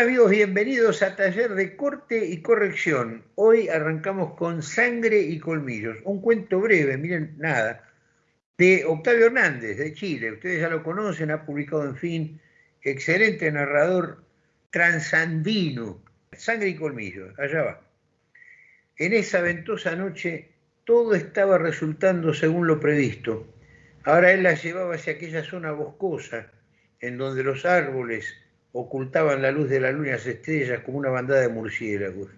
Amigos, bienvenidos a Taller de Corte y Corrección. Hoy arrancamos con Sangre y Colmillos, un cuento breve, miren, nada, de Octavio Hernández, de Chile. Ustedes ya lo conocen, ha publicado, en fin, excelente narrador transandino. Sangre y Colmillos, allá va. En esa ventosa noche todo estaba resultando según lo previsto. Ahora él la llevaba hacia aquella zona boscosa, en donde los árboles ocultaban la luz de la luna y las estrellas como una bandada de murciélagos.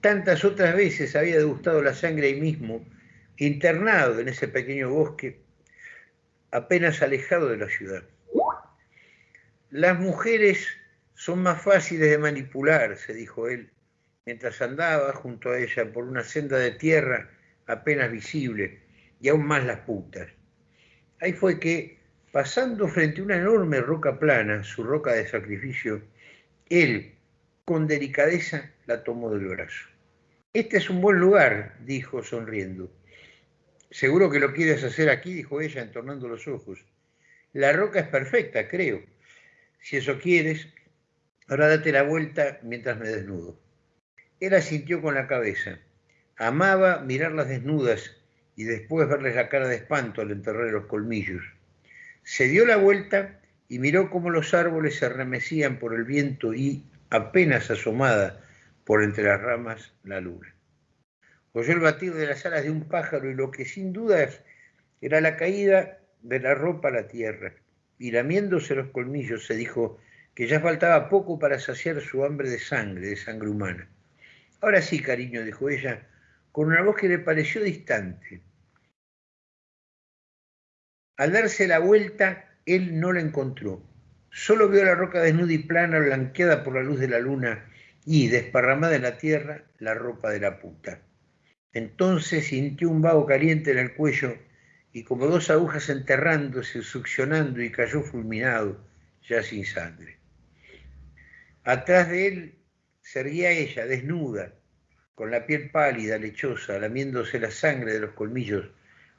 Tantas otras veces había degustado la sangre ahí mismo, internado en ese pequeño bosque, apenas alejado de la ciudad. Las mujeres son más fáciles de manipular, se dijo él, mientras andaba junto a ella por una senda de tierra apenas visible, y aún más las putas. Ahí fue que, pasando frente a una enorme roca plana, su roca de sacrificio, él, con delicadeza, la tomó del brazo. Este es un buen lugar, dijo sonriendo. Seguro que lo quieres hacer aquí, dijo ella, entornando los ojos. La roca es perfecta, creo. Si eso quieres, ahora date la vuelta mientras me desnudo. Él asintió con la cabeza. Amaba mirarlas desnudas y después verles la cara de espanto al enterrar los colmillos. Se dio la vuelta y miró cómo los árboles se remecían por el viento y, apenas asomada por entre las ramas, la luna. Oyó el batir de las alas de un pájaro y lo que sin dudas era la caída de la ropa a la tierra. Y lamiéndose los colmillos se dijo que ya faltaba poco para saciar su hambre de sangre, de sangre humana. Ahora sí, cariño, dijo ella, con una voz que le pareció distante. Al darse la vuelta, él no la encontró. Solo vio la roca desnuda y plana, blanqueada por la luz de la luna y, desparramada en la tierra, la ropa de la puta. Entonces sintió un vago caliente en el cuello y como dos agujas enterrándose, succionando y cayó fulminado, ya sin sangre. Atrás de él seguía ella, desnuda, con la piel pálida, lechosa, lamiéndose la sangre de los colmillos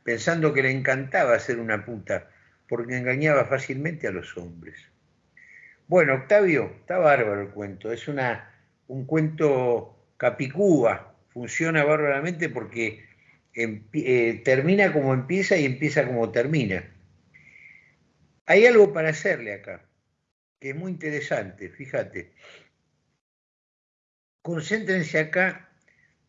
pensando que le encantaba ser una puta, porque engañaba fácilmente a los hombres. Bueno, Octavio, está bárbaro el cuento, es una, un cuento capicúa, funciona bárbaramente porque eh, termina como empieza y empieza como termina. Hay algo para hacerle acá, que es muy interesante, fíjate. Concéntrense acá,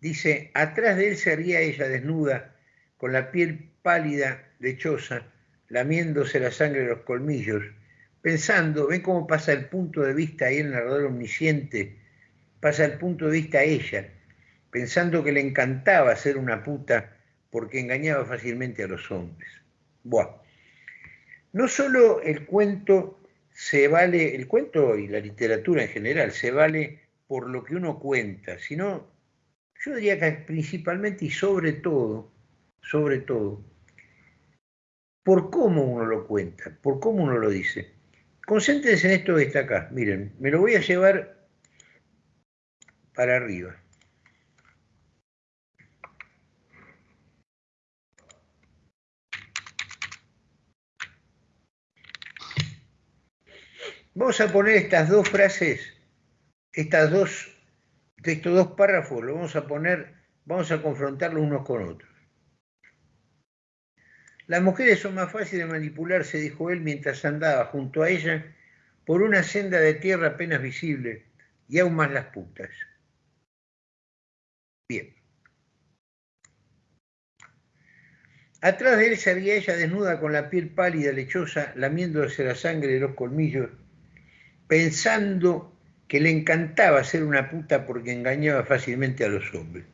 dice, atrás de él se haría ella desnuda, con la piel pálida, lechosa, lamiéndose la sangre de los colmillos, pensando, ven cómo pasa el punto de vista ahí el narrador omnisciente, pasa el punto de vista a ella, pensando que le encantaba ser una puta porque engañaba fácilmente a los hombres. Buah. No solo el cuento se vale, el cuento y la literatura en general se vale por lo que uno cuenta, sino yo diría que principalmente y sobre todo sobre todo, por cómo uno lo cuenta, por cómo uno lo dice. Concéntrense en esto que está acá. Miren, me lo voy a llevar para arriba. Vamos a poner estas dos frases, estas dos, estos dos párrafos, lo vamos a poner, vamos a confrontarlos unos con otros. Las mujeres son más fáciles de manipular, se dijo él mientras andaba junto a ella por una senda de tierra apenas visible, y aún más las putas. Bien. Atrás de él se había ella desnuda con la piel pálida, lechosa, lamiéndose la sangre de los colmillos, pensando que le encantaba ser una puta porque engañaba fácilmente a los hombres.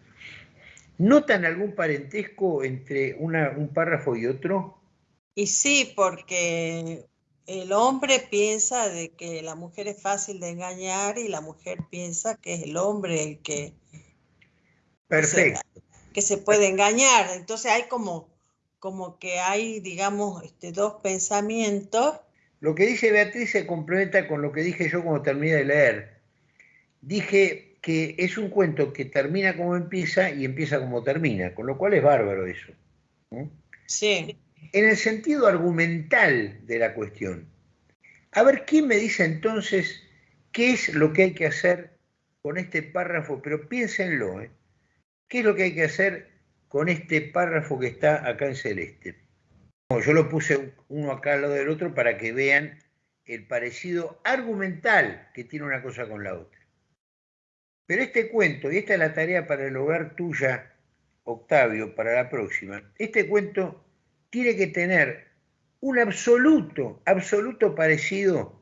¿Notan algún parentesco entre un párrafo y otro? Y sí, porque el hombre piensa de que la mujer es fácil de engañar y la mujer piensa que es el hombre el que, Perfecto. que se puede engañar. Entonces hay como, como que hay, digamos, este, dos pensamientos. Lo que dice Beatriz se complementa con lo que dije yo cuando terminé de leer. Dije, que es un cuento que termina como empieza y empieza como termina, con lo cual es bárbaro eso. Sí. En el sentido argumental de la cuestión. A ver, ¿quién me dice entonces ¿Qué es lo que hay que hacer con este párrafo? Pero piénsenlo, ¿eh? ¿qué es lo que hay que hacer con este párrafo que está acá en celeste? yo lo puse uno acá al lado del otro para que vean el parecido argumental que tiene una cosa con la otra. Pero este cuento, y esta es la tarea para el hogar tuya, Octavio, para la próxima, este cuento tiene que tener un absoluto, absoluto parecido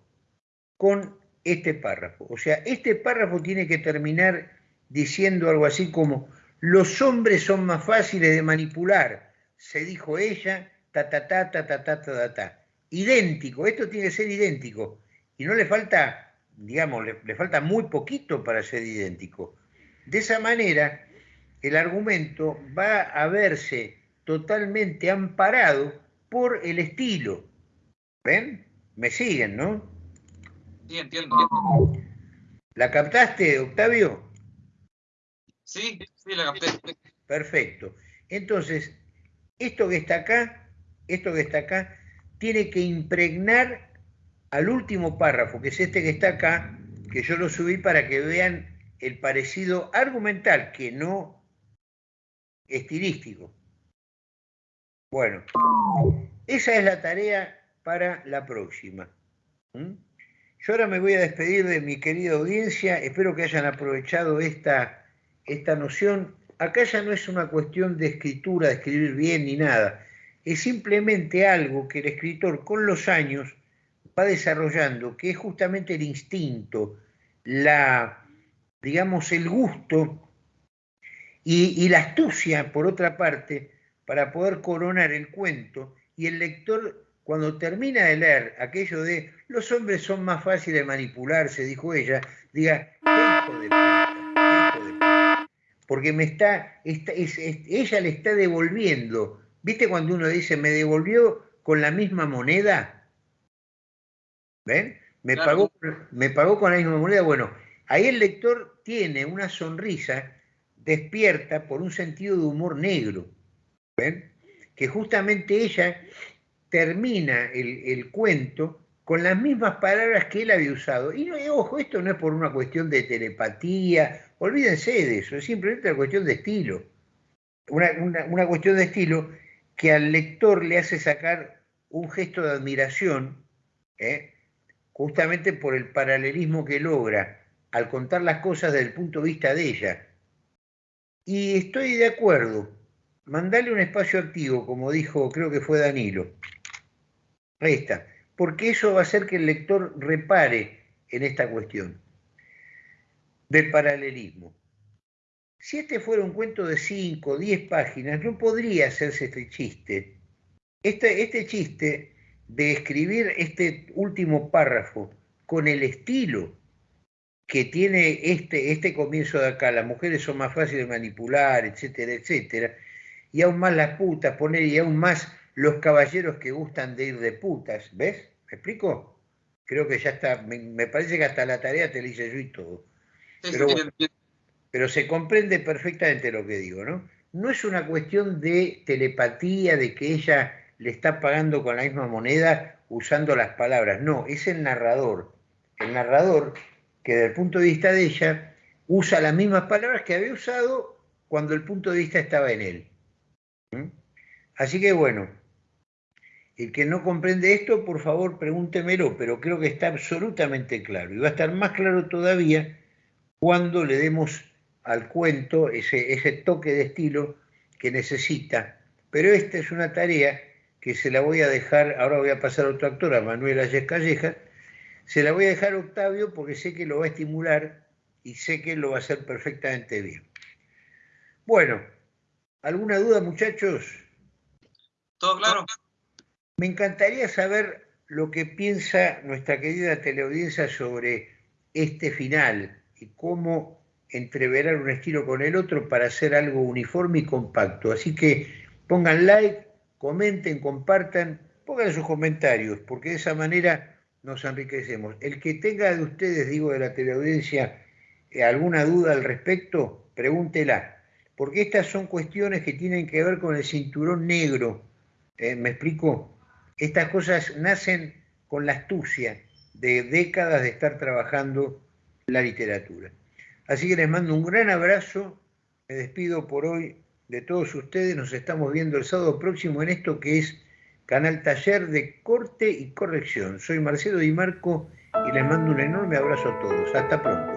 con este párrafo. O sea, este párrafo tiene que terminar diciendo algo así como, los hombres son más fáciles de manipular, se dijo ella, ta ta ta ta ta ta ta ta. Idéntico, esto tiene que ser idéntico. Y no le falta, digamos, le, le falta muy poquito para ser idéntico. De esa manera, el argumento va a verse totalmente amparado por el estilo. ¿Ven? Me siguen, ¿no? Sí, entiendo. ¿La captaste, Octavio? Sí, sí, la capté. Perfecto. Entonces, esto que está acá, esto que está acá, tiene que impregnar al último párrafo, que es este que está acá, que yo lo subí para que vean el parecido argumental, que no estilístico. Bueno, esa es la tarea para la próxima. ¿Mm? Yo ahora me voy a despedir de mi querida audiencia, espero que hayan aprovechado esta, esta noción. Acá ya no es una cuestión de escritura, de escribir bien ni nada, es simplemente algo que el escritor con los años va desarrollando, que es justamente el instinto, la, digamos, el gusto y, la astucia, por otra parte, para poder coronar el cuento y el lector cuando termina de leer aquello de los hombres son más fáciles de manipularse, dijo ella, diga, hijo de puta, hijo de puta. Porque me está, está es, es, ella le está devolviendo. ¿Viste cuando uno dice, me devolvió con la misma moneda? ¿Ven? Me, claro. pagó, me pagó con la misma moneda. Bueno, ahí el lector tiene una sonrisa despierta por un sentido de humor negro. ¿Ven? Que justamente ella termina el, el, cuento con las mismas palabras que él había usado. Y no, ojo, esto no es por una cuestión de telepatía, olvídense de eso, es simplemente una cuestión de estilo. Una, una, una cuestión de estilo que al lector le hace sacar un gesto de admiración, ¿eh? Justamente por el paralelismo que logra al contar las cosas desde el punto de vista de ella. Y estoy de acuerdo, mandale un espacio activo, como dijo, creo que fue Danilo. Está, porque eso va a hacer que el lector repare en esta cuestión del paralelismo. Si este fuera un cuento de 5 o 10 páginas, no podría hacerse este chiste. Este, este chiste de escribir este último párrafo con el estilo que tiene este, este comienzo de acá, las mujeres son más fáciles de manipular, etcétera, etcétera, y aún más las putas, poner y aún más los caballeros que gustan de ir de putas, ¿ves? ¿Me explico? Creo que ya está, me, me parece que hasta la tarea te la hice yo y todo. Pero bueno, pero se comprende perfectamente lo que digo, ¿no? No es una cuestión de telepatía, de que ella le está pagando con la misma moneda usando las palabras, no, es el narrador. El narrador que desde el punto de vista de ella usa las mismas palabras que había usado cuando el punto de vista estaba en él. ¿Mm? Así que bueno, el que no comprende esto, por favor pregúntemelo, pero creo que está absolutamente claro. Y va a estar más claro todavía cuando le demos al cuento ese, ese toque de estilo que necesita. Pero esta es una tarea que se la voy a dejar, ahora voy a pasar a otro actor, a Manuel Ayes Calleja, se la voy a dejar a Octavio porque sé que lo va a estimular y sé que lo va a hacer perfectamente bien. Bueno, ¿alguna duda muchachos? Todo claro. Me encantaría saber lo que piensa nuestra querida teleaudiencia sobre este final y cómo entreverar un estilo con el otro para hacer algo uniforme y compacto. Así que pongan like, comenten, compartan, pongan sus comentarios, porque de esa manera nos enriquecemos. El que tenga de ustedes, digo, de la teleaudiencia, eh, alguna duda al respecto, pregúntela, porque estas son cuestiones que tienen que ver con el cinturón negro. ¿Eh? ¿Me explico? Estas cosas nacen con la astucia de décadas de estar trabajando la literatura. Así que les mando un gran abrazo, me despido por hoy de todos ustedes, nos estamos viendo el sábado próximo en esto que es Canal Taller de Corte y Corrección. Soy Marcelo Di Marco y les mando un enorme abrazo a todos. Hasta pronto.